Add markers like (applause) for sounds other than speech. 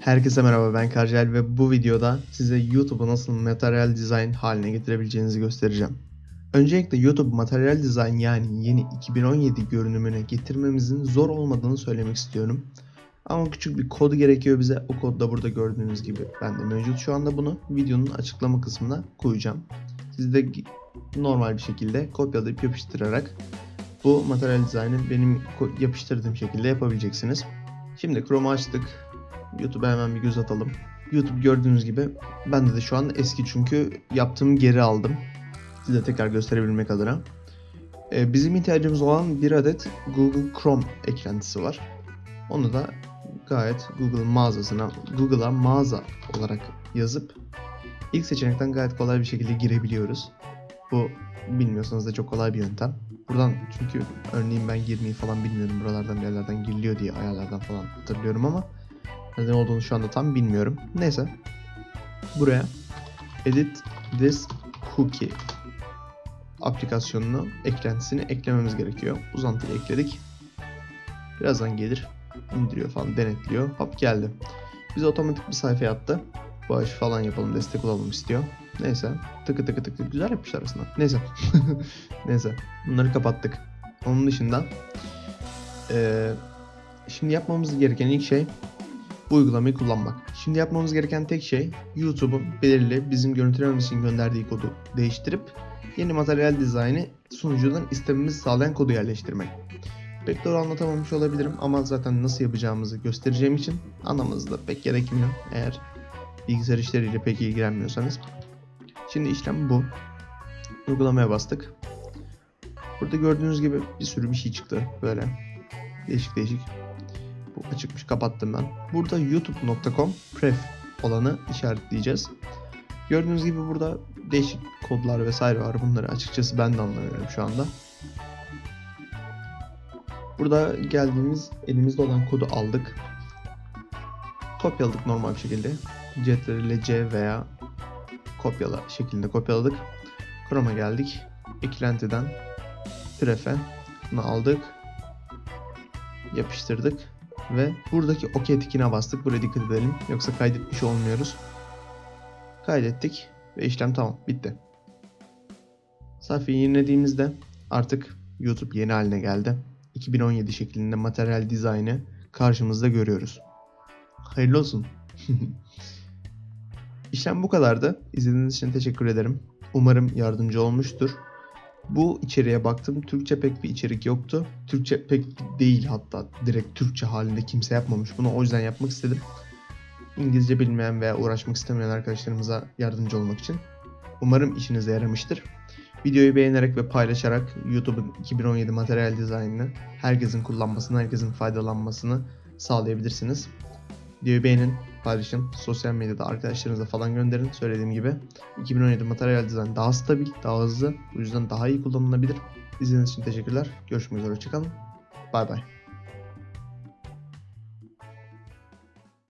Herkese merhaba ben Karcel ve bu videoda size YouTube'u nasıl materyal design haline getirebileceğinizi göstereceğim. Öncelikle YouTube materyal design yani yeni 2017 görünümüne getirmemizin zor olmadığını söylemek istiyorum. Ama küçük bir kod gerekiyor bize. O kod da burada gördüğünüz gibi bende mevcut. Şu anda bunu videonun açıklama kısmına koyacağım. Siz de normal bir şekilde kopyalayıp yapıştırarak bu materyal dizaynı benim yapıştırdığım şekilde yapabileceksiniz. Şimdi Chrome'u açtık. YouTube'a hemen bir göz atalım. YouTube gördüğünüz gibi bende de şu an eski çünkü yaptığımı geri aldım. Size tekrar gösterebilmek adına. Ee, bizim ihtiyacımız olan bir adet Google Chrome eklentisi var. Onu da gayet Google mağazasına, Google'a mağaza olarak yazıp ilk seçenekten gayet kolay bir şekilde girebiliyoruz. Bu bilmiyorsanız da çok kolay bir yöntem. Buradan çünkü örneğin ben girmeyi falan bilmiyorum. Buralardan bir yerlerden giriliyor diye ayarlardan falan hatırlıyorum ama neden olduğunu şu anda tam bilmiyorum. Neyse. Buraya edit this cookie aplikasyonunu eklentisini eklememiz gerekiyor. Uzantıyı ekledik. Birazdan gelir. indiriyor falan denetliyor. Hop geldi. Bize otomatik bir sayfaya attı. Bağış falan yapalım destek olalım istiyor. Neyse. Tıkı tıkı tıkı güzel yapmışlar aslında. Neyse. (laughs) Neyse. Bunları kapattık. Onun dışında eee, şimdi yapmamız gereken ilk şey bu uygulamayı kullanmak. Şimdi yapmamız gereken tek şey YouTube'un belirli bizim görüntülememiz için gönderdiği kodu değiştirip yeni materyal dizaynı sunucudan istememizi sağlayan kodu yerleştirmek. Pek doğru anlatamamış olabilirim ama zaten nasıl yapacağımızı göstereceğim için anlamanız da pek gerekmiyor eğer bilgisayar işleriyle pek ilgilenmiyorsanız. Şimdi işlem bu. Uygulamaya bastık. Burada gördüğünüz gibi bir sürü bir şey çıktı böyle. Değişik değişik. Açıkmış kapattım ben. Burada youtube.com pref olanı işaretleyeceğiz. Gördüğünüz gibi burada değişik kodlar vesaire var. Bunları açıkçası ben de anlamıyorum şu anda. Burada geldiğimiz elimizde olan kodu aldık. Kopyaladık normal bir şekilde. Ctrl C veya kopyala şeklinde kopyaladık. Chrome'a geldik. Eklentiden pref'e aldık. Yapıştırdık ve buradaki OK tikine bastık. Buraya dikkat edelim. Yoksa kaydetmiş olmuyoruz. Kaydettik ve işlem tamam. Bitti. Sayfayı yenilediğimizde artık YouTube yeni haline geldi. 2017 şeklinde materyal dizaynı karşımızda görüyoruz. Hayırlı olsun. (laughs) İşlem bu kadardı. İzlediğiniz için teşekkür ederim. Umarım yardımcı olmuştur. Bu içeriğe baktım. Türkçe pek bir içerik yoktu. Türkçe pek değil hatta. Direkt Türkçe halinde kimse yapmamış bunu. O yüzden yapmak istedim. İngilizce bilmeyen veya uğraşmak istemeyen arkadaşlarımıza yardımcı olmak için. Umarım işinize yaramıştır. Videoyu beğenerek ve paylaşarak YouTube'un 2017 materyal dizaynını herkesin kullanmasını, herkesin faydalanmasını sağlayabilirsiniz. Videoyu beğenin, paylaşın, sosyal medyada arkadaşlarınıza falan gönderin. Söylediğim gibi 2017 materyal dizayn daha stabil, daha hızlı, bu yüzden daha iyi kullanılabilir. İzlediğiniz için teşekkürler. Görüşmek üzere, hoşçakalın. Bay bay.